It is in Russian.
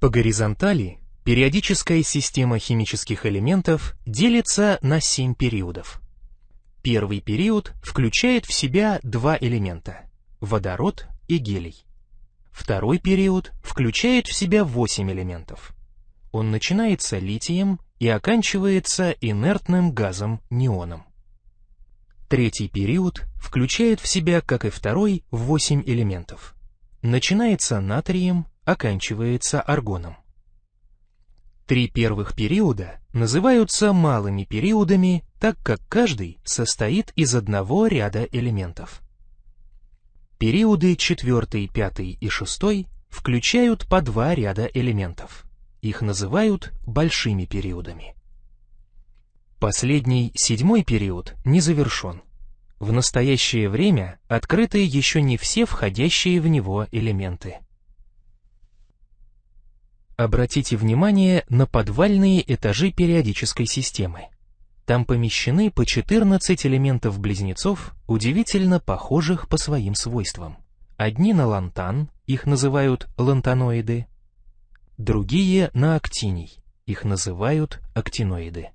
По горизонтали периодическая система химических элементов делится на семь периодов. Первый период включает в себя два элемента – водород и гелий. Второй период включает в себя восемь элементов. Он начинается литием и оканчивается инертным газом неоном. Третий период включает в себя, как и второй, восемь элементов. Начинается натрием, оканчивается аргоном. Три первых периода называются малыми периодами, так как каждый состоит из одного ряда элементов. Периоды 4, 5 и 6 включают по два ряда элементов. Их называют большими периодами. Последний, седьмой период, не завершен. В настоящее время открыты еще не все входящие в него элементы. Обратите внимание на подвальные этажи периодической системы. Там помещены по 14 элементов-близнецов, удивительно похожих по своим свойствам. Одни на лантан, их называют лантаноиды, другие на актиний, их называют актиноиды.